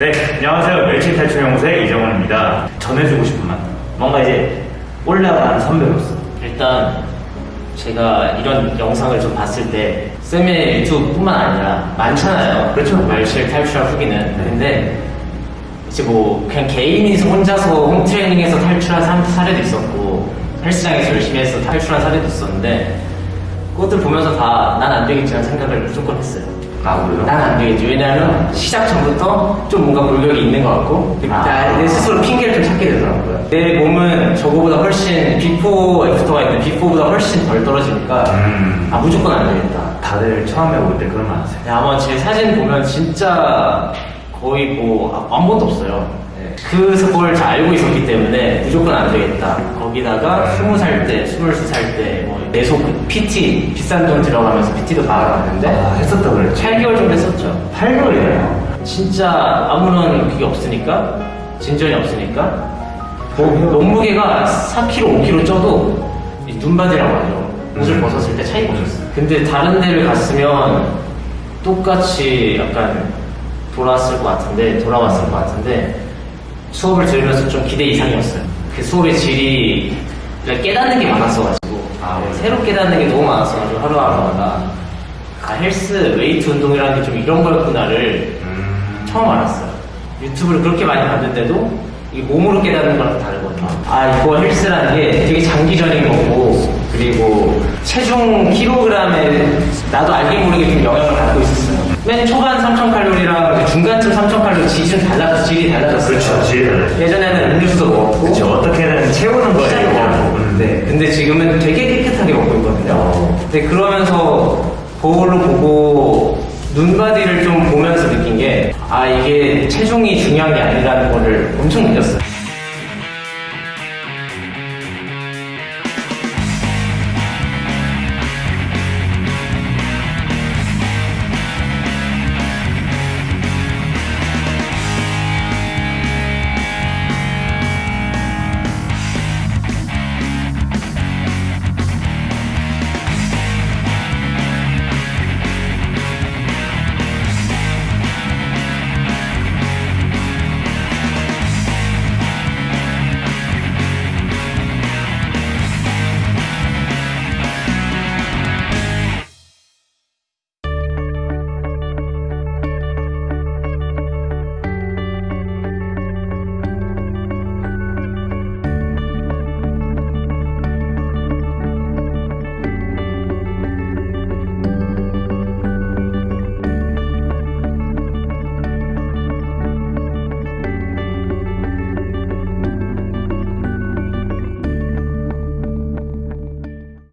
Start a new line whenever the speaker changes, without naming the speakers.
네, 안녕하세요. 멸치 탈출 연구소의 이정원입니다. 전해주고 싶은 말. 뭔가 이제 올라간 선배로서.
일단 제가 이런 영상을 좀 봤을 때 쌤의 유튜브뿐만 아니라 많잖아요.
그렇죠.
멸실 탈출한 후기는.
네.
근데 이제 뭐 그냥 개인이 혼자서 홈트레이닝에서 탈출한 사- 사례도 있었고 헬스장에서 열심히 해서 탈출한 사례도 있었는데 그것들 보면서 다 난 안 되겠지라는 생각을 무조건 했어요.
아, 그래요?
난 안 되겠지. 왜냐하면 시작 전부터 좀 뭔가 골격이 있는 것 같고
아.
나- 내 스스로 핑계를 좀 찾게 되더라고요. 내 몸은 저거보다 훨씬 비포 애프터가 있는데 비포보다 훨씬 덜 떨어지니까
음.
아 무조건 안 되겠다.
다들 처음에 올 때 그런 말 하세요.
네, 아마 제 사진 보면 진짜 거의 뭐 아- 아무것도 없어요. 네. 그걸 잘 알고 있었기 때문에 무조건 안 되겠다. 거기다가 스무 살 때, 스물두 살 때, 뭐 계속 PT 비싼 돈 들어가면서 PT도 받아봤는데
아, 했었다 그랬죠.
8개월 정도 했었죠.
8개월이에요.
진짜 아무런 그게 없으니까 진전이 없으니까 뭐, 몸무게가 4kg, 5kg 쪄도 이 눈바디라고 하죠. 옷을
음.
벗었을 때 차이가 없었어요. 근데 다른 데를 갔으면 똑같이 약간 돌아왔을 것 같은데 돌아왔을 것 같은데 수업을 들으면서 좀 기대 이상이었어요. 그 수업의 질이 깨닫는 게 많았어가지고
아,
네, 새로 깨닫는 게 너무 많았어가지고 하루하루마다 아 헬스 웨이트 운동이라는 게 좀 이런 거였구나를
음.
처음 알았어요. 유튜브를 그렇게 많이 봤는데도 이 몸으로 깨닫는 거랑 또 다르거든요. 아 이거 헬스라는 게 되게 장기전인 거고 그리고 체중 킬로그램에 나도 알게 모르게 좀 영향을 받고 있었어요. 맨 초반 3,000칼로리랑 중간쯤 3,000칼로리 질은 달라 질이 달라졌어요.
그렇죠, 질이 달라졌어요.
예전에는 음료수도 먹었고
그쵸, 어떻게든 채우는 거예요. 음.
네. 근데 지금은 되게 깨끗하게 먹고 있거든요.
어.
근데 그러면서 거울로 보고 눈바디를 좀 보면서 느낀 게, 아, 이게 체중이 중요한 게 아니라는 거를 엄청 느꼈어요.